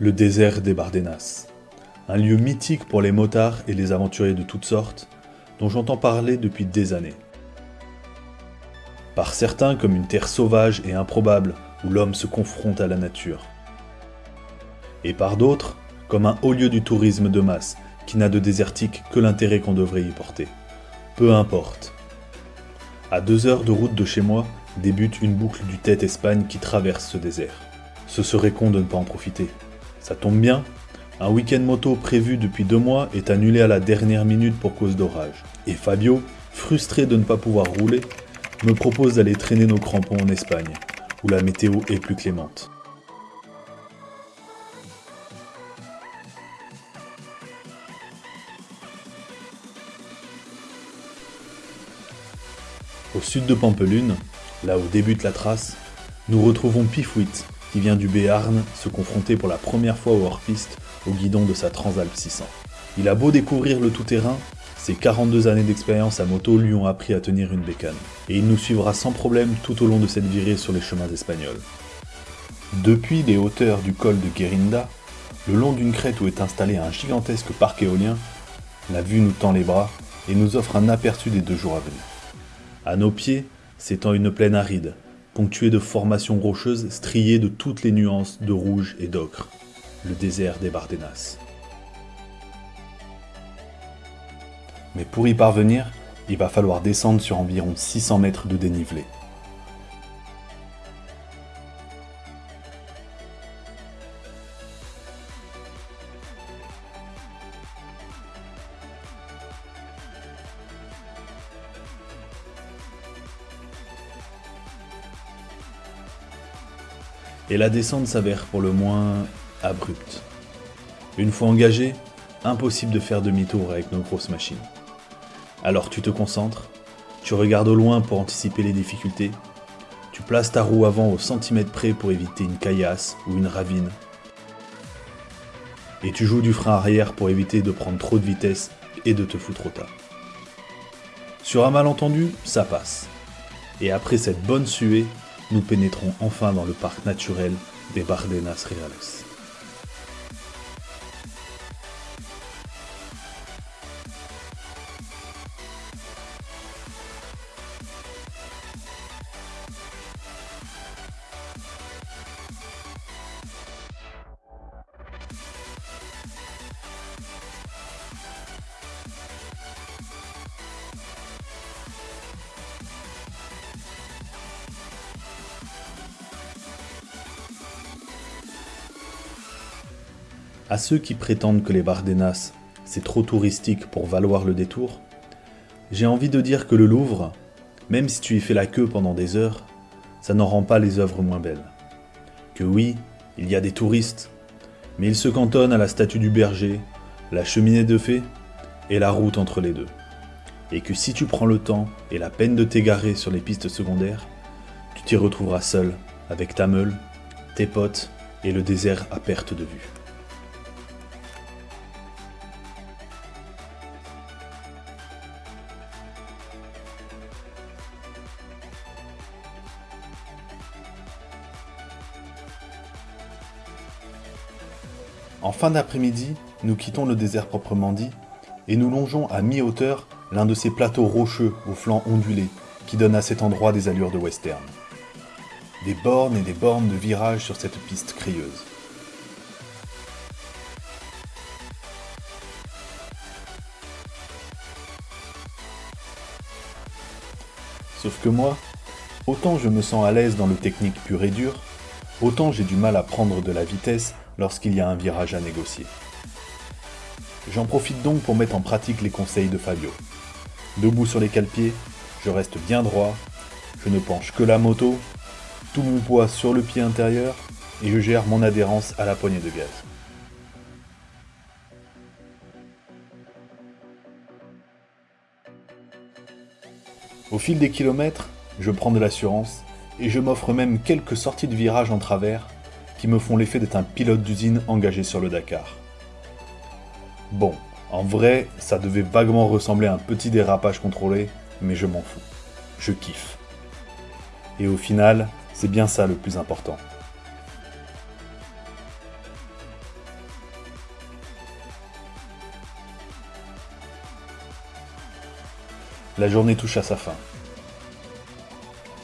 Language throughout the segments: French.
Le désert des Bardenas. Un lieu mythique pour les motards et les aventuriers de toutes sortes, dont j'entends parler depuis des années. Par certains comme une terre sauvage et improbable où l'homme se confronte à la nature. Et par d'autres comme un haut lieu du tourisme de masse qui n'a de désertique que l'intérêt qu'on devrait y porter. Peu importe. À deux heures de route de chez moi débute une boucle du Tête-Espagne qui traverse ce désert. Ce serait con de ne pas en profiter. Ça tombe bien, un week-end moto prévu depuis deux mois est annulé à la dernière minute pour cause d'orage. Et Fabio, frustré de ne pas pouvoir rouler, me propose d'aller traîner nos crampons en Espagne, où la météo est plus clémente. Au sud de Pampelune, là où débute la trace, nous retrouvons Pifouit, qui vient du Béarn se confronter pour la première fois au hors-piste au guidon de sa Transalp 600. Il a beau découvrir le tout-terrain, ses 42 années d'expérience à moto lui ont appris à tenir une bécane, et il nous suivra sans problème tout au long de cette virée sur les chemins espagnols. Depuis les hauteurs du col de Guerinda, le long d'une crête où est installé un gigantesque parc éolien, la vue nous tend les bras et nous offre un aperçu des deux jours à venir. À nos pieds s'étend une plaine aride, ponctuée de formations rocheuses striées de toutes les nuances de rouge et d'ocre, le désert des Bardenas. Mais pour y parvenir, il va falloir descendre sur environ 600 mètres de dénivelé. Et la descente s'avère pour le moins abrupte. Une fois engagé, impossible de faire demi-tour avec nos grosses machines. Alors tu te concentres, tu regardes au loin pour anticiper les difficultés, tu places ta roue avant au centimètre près pour éviter une caillasse ou une ravine, et tu joues du frein arrière pour éviter de prendre trop de vitesse et de te foutre au tas. Sur un malentendu, ça passe. Et après cette bonne suée, nous pénétrons enfin dans le parc naturel des Bardenas Reales. À ceux qui prétendent que les Bardenas, c'est trop touristique pour valoir le détour, j'ai envie de dire que le Louvre, même si tu y fais la queue pendant des heures, ça n'en rend pas les œuvres moins belles. Que oui, il y a des touristes, mais ils se cantonnent à la statue du berger, la cheminée de fée et la route entre les deux. Et que si tu prends le temps et la peine de t'égarer sur les pistes secondaires, tu t'y retrouveras seul, avec ta meule, tes potes et le désert à perte de vue. En fin d'après-midi, nous quittons le désert proprement dit et nous longeons à mi-hauteur l'un de ces plateaux rocheux aux flancs ondulés qui donnent à cet endroit des allures de western. Des bornes et des bornes de virages sur cette piste crieuse. Sauf que moi, autant je me sens à l'aise dans le technique pur et dur, autant j'ai du mal à prendre de la vitesse lorsqu'il y a un virage à négocier. J'en profite donc pour mettre en pratique les conseils de Fabio. Debout sur les cale-pieds, je reste bien droit, je ne penche que la moto, tout mon poids sur le pied intérieur et je gère mon adhérence à la poignée de gaz. Au fil des kilomètres, je prends de l'assurance et je m'offre même quelques sorties de virage en travers qui me font l'effet d'être un pilote d'usine engagé sur le Dakar. Bon, en vrai, ça devait vaguement ressembler à un petit dérapage contrôlé, mais je m'en fous. Je kiffe. Et au final, c'est bien ça le plus important. La journée touche à sa fin.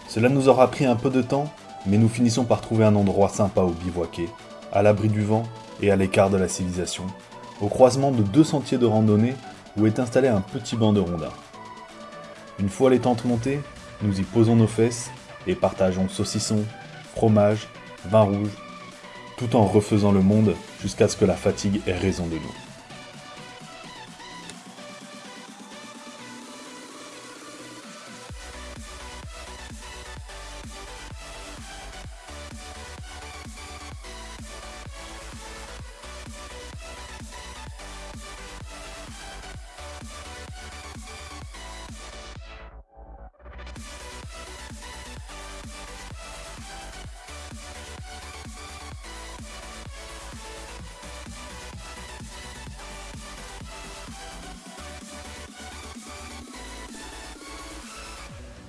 Cela nous aura pris un peu de temps, mais nous finissons par trouver un endroit sympa où bivouaquer, à l'abri du vent et à l'écart de la civilisation, au croisement de deux sentiers de randonnée où est installé un petit banc de rondins. Une fois les tentes montées, nous y posons nos fesses et partageons saucisson, fromage, vin rouge, tout en refaisant le monde jusqu'à ce que la fatigue ait raison de nous.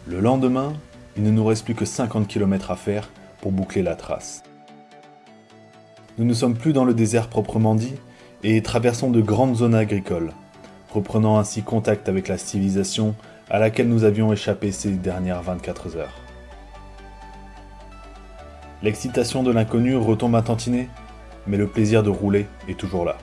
Le lendemain, il ne nous reste plus que 50 km à faire pour boucler la trace. Nous ne sommes plus dans le désert proprement dit et traversons de grandes zones agricoles, reprenant ainsi contact avec la civilisation à laquelle nous avions échappé ces dernières 24 heures. L'excitation de l'inconnu retombe à tantiner, mais le plaisir de rouler est toujours là.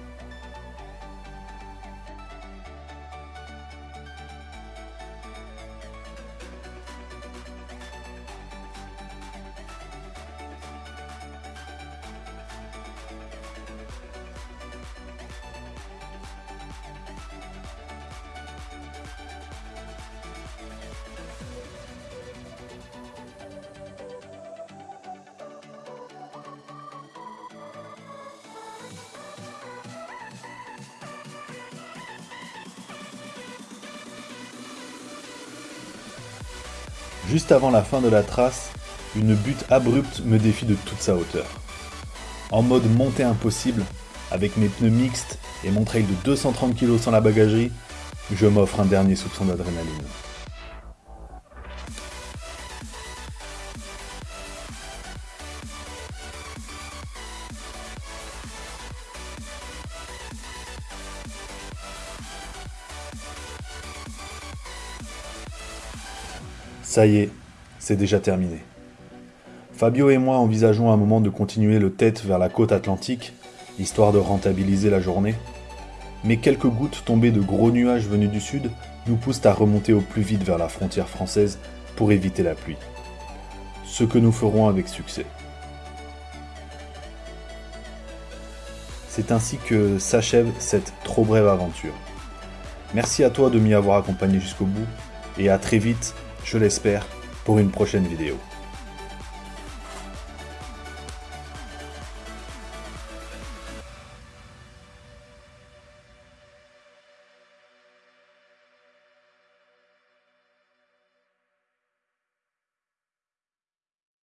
Juste avant la fin de la trace, une butte abrupte me défie de toute sa hauteur. En mode montée impossible, avec mes pneus mixtes et mon trail de 230 kg sans la bagagerie, je m'offre un dernier soupçon d'adrénaline. Ça y est, c'est déjà terminé. Fabio et moi envisageons un moment de continuer le tête vers la côte atlantique, histoire de rentabiliser la journée. Mais quelques gouttes tombées de gros nuages venus du sud nous poussent à remonter au plus vite vers la frontière française pour éviter la pluie. Ce que nous ferons avec succès. C'est ainsi que s'achève cette trop brève aventure. Merci à toi de m'y avoir accompagné jusqu'au bout, et à très vite je l'espère, pour une prochaine vidéo.